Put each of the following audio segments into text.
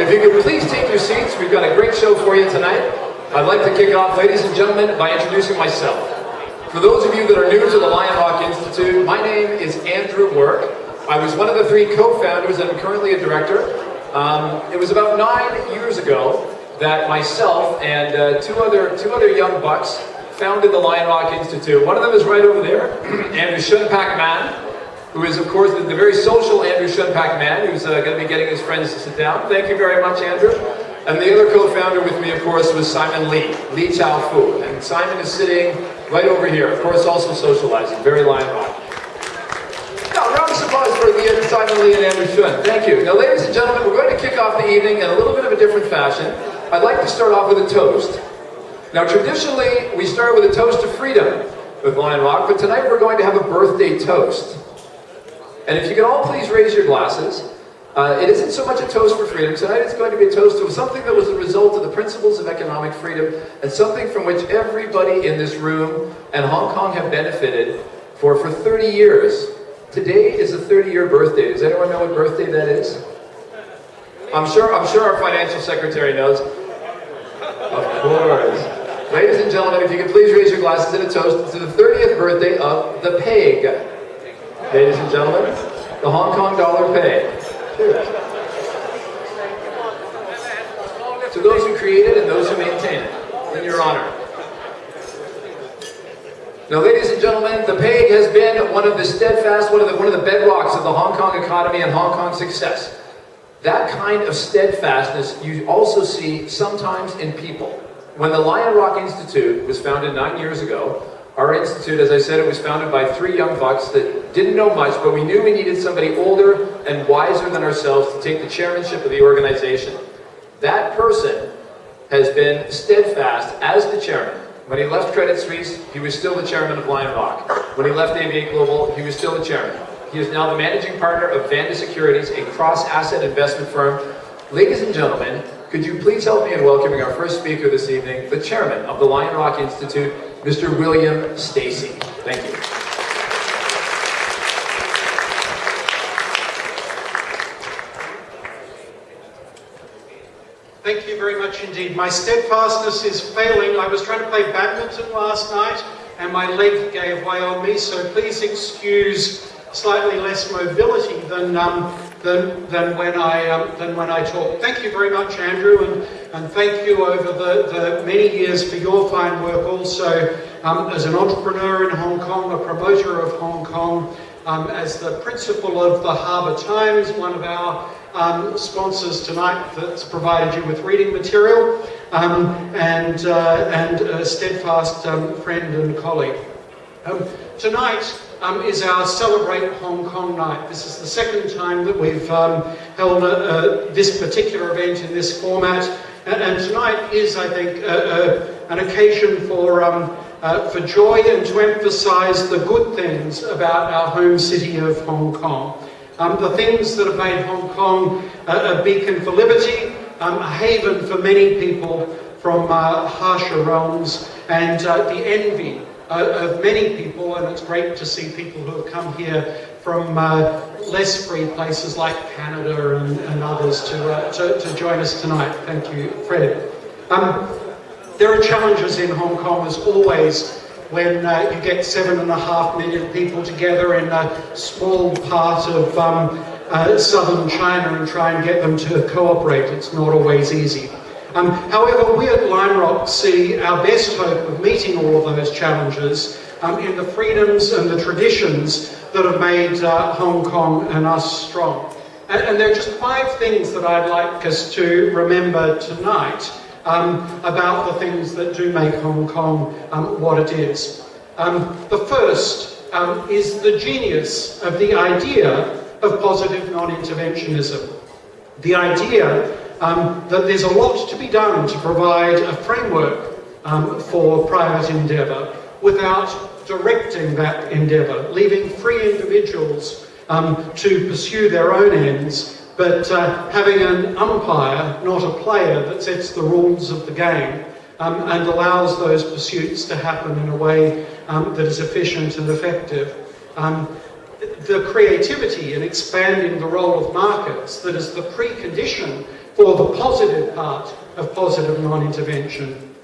If you could please take your seats, we've got a great show for you tonight. I'd like to kick off, ladies and gentlemen, by introducing myself. For those of you that are new to the Lion Rock Institute, my name is Andrew Work. I was one of the three co-founders and I'm currently a director. Um, it was about nine years ago that myself and uh, two other two other young bucks founded the Lion Rock Institute. One of them is right over there, Andrew Shunpak who is, of course, the, very social Andrew Shunpak Man, who's uh, going to be getting his friends to sit down. Thank you very much, Andrew. And the other co-founder with me, of course, was Simon Lee, Lee Chao Fu. And Simon is sitting right over here, of course, also socializing, very Lion Rock. Now, round of applause for the, Simon Lee and Andrew Shuen. Thank you. Now, ladies and gentlemen, we're going to kick off the evening in a little bit of a different fashion. I'd like to start off with a toast. Now, traditionally, we start with a toast to freedom with Lion Rock, but tonight we're going to have a birthday toast. And if you can all please raise your glasses, uh, it isn't so much a toast for freedom. Tonight it's going to be a toast to something that was a result of the principles of economic freedom and something from which everybody in this room and Hong Kong have benefited for, for 30 years. Today is a 30-year birthday. Does anyone know what birthday that is? I'm sure, I'm sure our financial secretary knows. Of course. Ladies and gentlemen, if you could please raise your glasses in a toast to the 30th birthday of the PEG. Ladies and gentlemen, the Hong Kong dollar peg. Cheers. To those who create it and those who maintain it, in your honor. Now, ladies and gentlemen, the PEG has been one of the steadfast, one of the, one of the bedrocks of the Hong Kong economy and Hong Kong success. That kind of steadfastness you also see sometimes in people. When the Lion Rock Institute was founded nine years ago, our institute, as I said, it was founded by three young bucks that didn't know much, but we knew we needed somebody older and wiser than ourselves to take the chairmanship of the organization. That person has been steadfast as the chairman. When he left Credit Suisse, he was still the chairman of Lion Rock. When he left AV8 Global, he was still the chairman. He is now the managing partner of Vanda Securities, a cross-asset investment firm. Ladies and gentlemen, could you please help me in welcoming our first speaker this evening, the chairman of the Lion Rock Institute, Mr. William Stacey. Thank you. Thank you very much indeed. My steadfastness is failing. I was trying to play badminton last night and my leg gave way on me, so please excuse slightly less mobility than um, than, than, when I, um, than when I talk. Thank you very much, Andrew, and, and thank you over the, the many years for your fine work also um, as an entrepreneur in Hong Kong, a promoter of Hong Kong, um, as the principal of the Harbour Times, one of our um, sponsors tonight that's provided you with reading material, um, and, uh, and a steadfast friend and colleague. Tonight, um, is our Celebrate Hong Kong night. This is the second time that we've um, held a, a, this particular event in this format. And, and tonight is, I think, a, an occasion for, um, uh, for joy and to emphasize the good things about our home city of Hong Kong. Um, the things that have made Hong Kong a, beacon for liberty, um, a haven for many people from uh, harsher realms, and uh, the envy uh, of many people, and it's great to see people who have come here from uh, less free places like Canada and, and others to, uh, to, to, join us tonight. Thank you, Fred. Um, there are challenges in Hong Kong, as always, when uh, you get seven and a half million people together in a small part of um, uh, southern China and try and get them to cooperate. It's not always easy. Um, however, we at Lion Rock see our best hope of meeting all of those challenges um, in the freedoms and the traditions that have made uh, Hong Kong and us strong. And, and, there are just five things that I'd like us to remember tonight um, about the things that do make Hong Kong um, what it is. Um, the first um, is the genius of the idea of positive non-interventionism. The idea um, that there's a lot to be done to provide a framework um, for private endeavour without directing that endeavour, leaving free individuals um, to pursue their own ends, but uh, having an umpire, not a player, that sets the rules of the game um, and allows those pursuits to happen in a way um, that is efficient and effective. Um, the creativity in expanding the role of markets that is the precondition for the positive part of positive non-intervention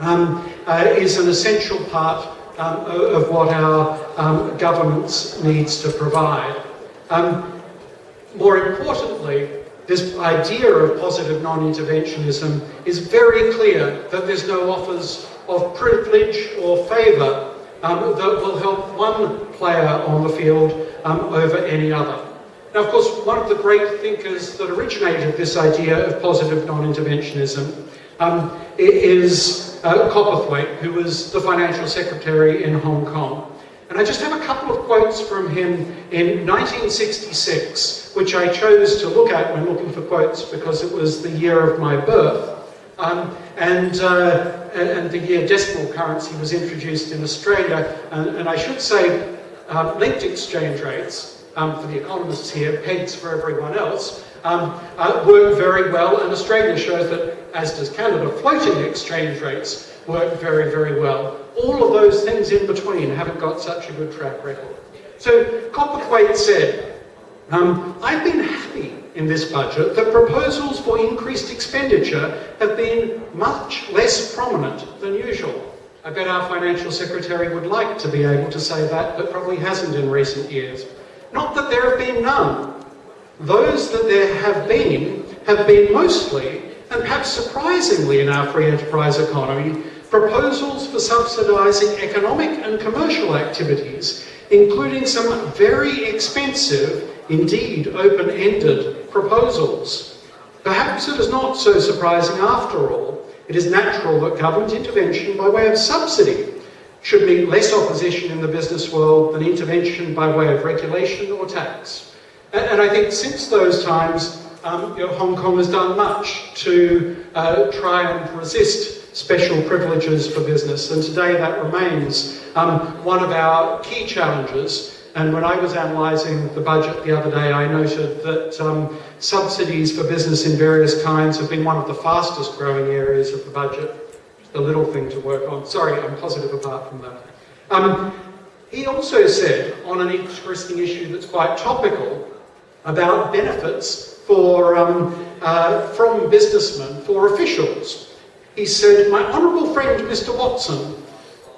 um, uh, is an essential part um, of what our um, governments needs to provide. Um, more importantly, this idea of positive non-interventionism is very clear that there's no offers of privilege or favour um, that will help one player on the field um, over any other. Now, of course, one of the great thinkers that originated this idea of positive non-interventionism um, is uh, Cowperthwaite, who was the financial secretary in Hong Kong. And I just have a couple of quotes from him in 1966, which I chose to look at when looking for quotes because it was the year of my birth. Um, and, uh, and the year decimal currency was introduced in Australia. And, and I should say, um, linked exchange rates, um, for the economists here, pegs for everyone else, um, uh, work very well. And Australia shows that, as does Canada, floating exchange rates work very, very well. All of those things in between haven't got such a good track record. So Cowperthwaite said, um, I've been happy in this budget that proposals for increased expenditure have been much less prominent than usual. I bet our financial secretary would like to be able to say that, but probably hasn't in recent years. Not that there have been none. Those that there have been have been mostly, and perhaps surprisingly in our free enterprise economy, proposals for subsidising economic and commercial activities, including some very expensive, indeed open-ended proposals. Perhaps it is not so surprising after all. It is natural that government intervention by way of subsidy should meet less opposition in the business world than intervention by way of regulation or tax. And, and I think since those times, um, you know, Hong Kong has done much to uh, try and resist special privileges for business, and today that remains um, one of our key challenges. And when I was analysing the budget the other day, I noted that um, subsidies for business in various kinds have been one of the fastest growing areas of the budget. A little thing to work on. Sorry, I'm positive apart from that. Um, he also said, on an interesting issue that's quite topical, about benefits for, um, uh, from businessmen for officials. He said, my honourable friend Mr Watson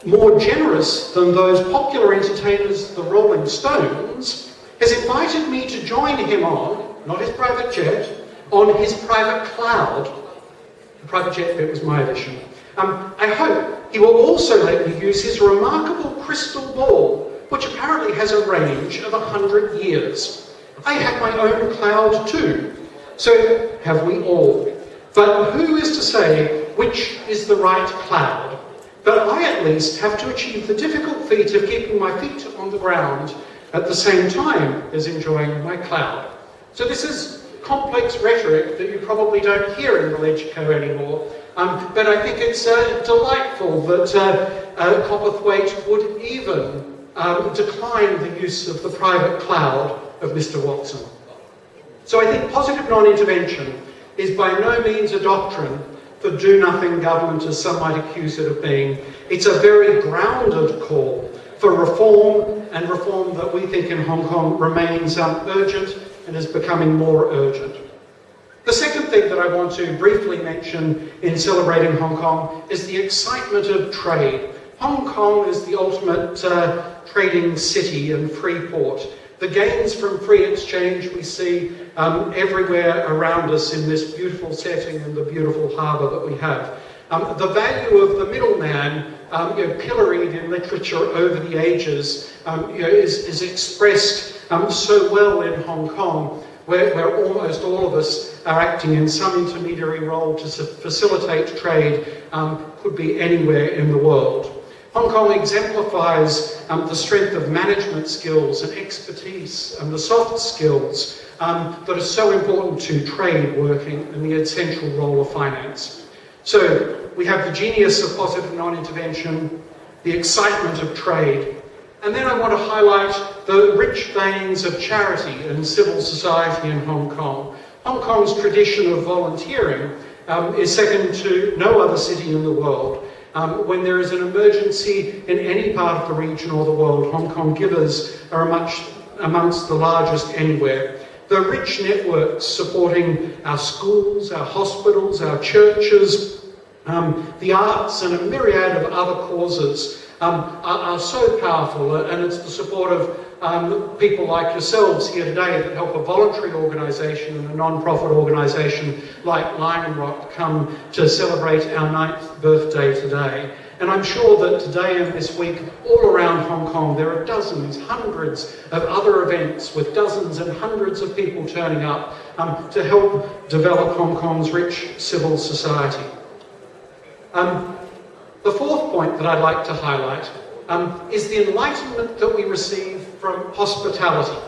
more generous than those popular entertainers, the Rolling Stones, has invited me to join him on, not his private jet, on his private cloud. The private jet bit was my addition. Um, I hope he will also let me use his remarkable crystal ball, which apparently has a range of 100 years. I have my own cloud too, so have we all. But who is to say which is the right cloud? But I at least have to achieve the difficult feat of keeping my feet on the ground at the same time as enjoying my cloud. So this is complex rhetoric that you probably don't hear in the LegCo anymore, um, but I think it's uh, delightful that uh, uh, Cowperthwaite would even um, decline the use of the private cloud of Mr Watson. So I think positive non-intervention is by no means a doctrine for do-nothing government, as some might accuse it of being. It's a very grounded call for reform, and reform that we think in Hong Kong remains um, urgent and is becoming more urgent. The second thing that I want to briefly mention in celebrating Hong Kong is the excitement of trade. Hong Kong is the ultimate uh, trading city and free port. The gains from free exchange we see um, everywhere around us in this beautiful setting and the beautiful harbour that we have. Um, the value of the middleman, um, you know, pilloried in literature over the ages, um, you know, is, is expressed um, so well in Hong Kong, where, where almost all of us are acting in some intermediary role to facilitate trade, um, could be anywhere in the world. Hong Kong exemplifies um, the strength of management skills and expertise and the soft skills um, that are so important to trade working and the essential role of finance. So we have the genius of positive non-intervention, the excitement of trade, and then I want to highlight the rich veins of charity and civil society in Hong Kong. Hong Kong's tradition of volunteering um, is second to no other city in the world. Um, when there is an emergency in any part of the region or the world, Hong Kong givers are much amongst the largest anywhere. the rich networks supporting our schools, our hospitals, our churches, um, the arts and a myriad of other causes um, are, are, so powerful and it's the support of um, people like yourselves here today that help a voluntary organisation and a non-profit organisation like Lion Rock come to celebrate our ninth birthday today. And I'm sure that today and this week, all around Hong Kong, there are dozens, hundreds of other events with dozens and hundreds of people turning up um, to help develop Hong Kong's rich civil society. Um, the fourth point that I'd like to highlight um, is the enlightenment that we receive from hospitality.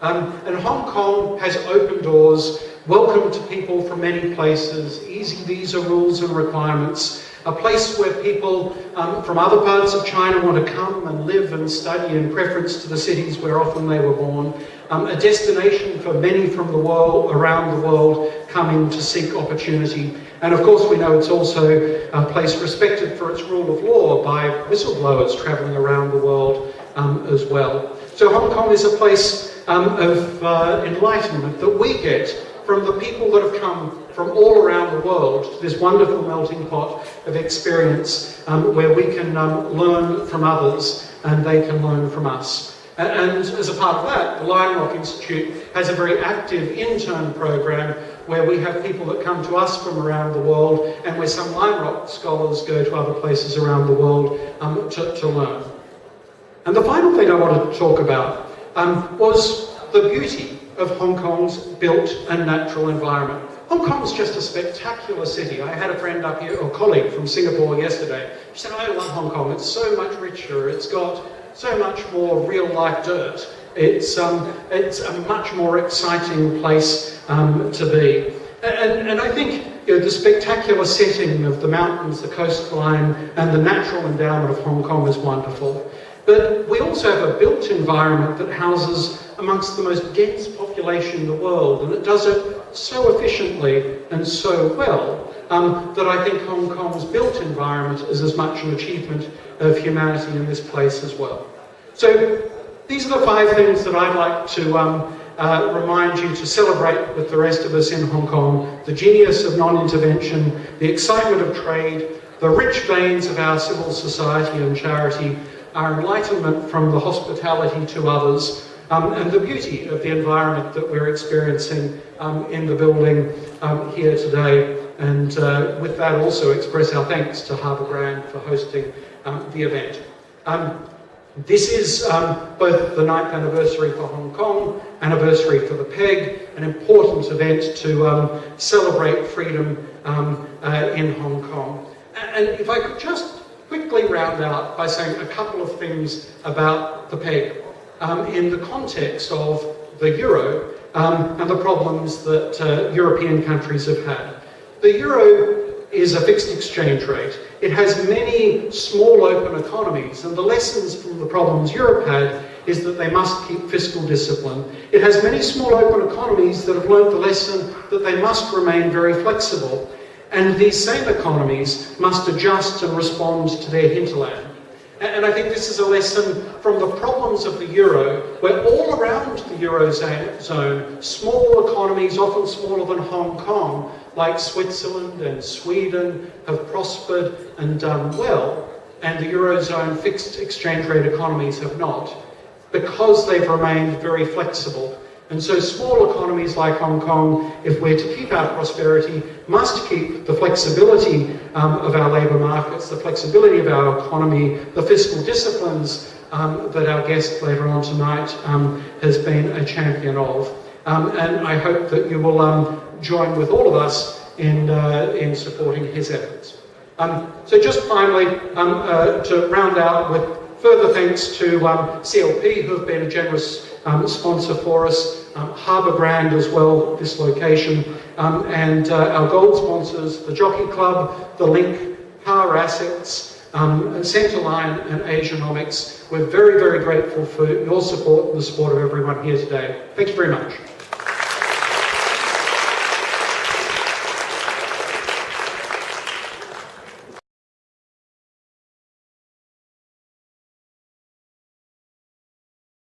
Um, and Hong Kong has open doors, welcome to people from many places, easy visa rules and requirements, a place where people um, from other parts of China want to come and live and study in preference to the cities where often they were born, um, a destination for many from the world, around the world, coming to seek opportunity. And of course we know it's also a place respected for its rule of law by whistleblowers travelling around the world um, as well. So Hong Kong is a place um, of uh, enlightenment that we get from the people that have come from all around the world to this wonderful melting pot of experience um, where we can um, learn from others and they can learn from us. And as a part of that, the Lion Rock Institute has a very active intern program where we have people that come to us from around the world and where some Lion Rock scholars go to other places around the world um, to, to, learn. And the final thing I wanted to talk about um, was the beauty of Hong Kong's built and natural environment. Hong Kong's just a spectacular city. I had a friend up here, or colleague from Singapore yesterday. She said, I love Hong Kong. It's so much richer. It's got so much more real-life dirt. It's, um, it's a much more exciting place um, to be. And, and I think you know, the spectacular setting of the mountains, the coastline, and the natural endowment of Hong Kong is wonderful. But we also have a built environment that houses amongst the most dense population in the world, and it does it so efficiently and so well um, that I think Hong Kong's built environment is as much an achievement of humanity in this place as well. So these are the five things that I'd like to um, uh, remind you to celebrate with the rest of us in Hong Kong. The genius of non-intervention, the excitement of trade, the rich veins of our civil society and charity, our enlightenment from the hospitality to others, um, and the beauty of the environment that we're experiencing um, in the building um, here today. And uh, with that also express our thanks to Harbour Grand for hosting um, the event. Um, this is um, both the ninth anniversary for Hong Kong, anniversary for the PEG, an important event to celebrate freedom uh, in Hong Kong. And if I could just quickly round out by saying a couple of things about the PEG um, in the context of the euro um, and the problems that uh, European countries have had. The euro is a fixed exchange rate. It has many small open economies and the lessons from the problems Europe had is that they must keep fiscal discipline. It has many small open economies that have learnt the lesson that they must remain very flexible and these same economies must adjust and respond to their hinterland. And I think this is a lesson from the problems of the euro, where all around the eurozone, small economies, often smaller than Hong Kong, like Switzerland and Sweden, have prospered and done well, and the eurozone fixed exchange rate economies have not, because they've remained very flexible and so small economies like Hong Kong, if we're to keep our prosperity, must keep the flexibility um, of our labour markets, the flexibility of our economy, the fiscal disciplines um, that our guest later on tonight um, has been a champion of. Um, and I hope that you will um, join with all of us in, uh, in supporting his efforts. Um, so just finally, uh, to round out with further thanks to CLP, who have been a generous sponsor for us, um, Harbour Grand as well, this location, um, and uh, our gold sponsors, the Jockey Club, the Link, Power Assets, um, Centaline and Asianomics. We're very, very grateful for your support and the support of everyone here today. Thank you very much.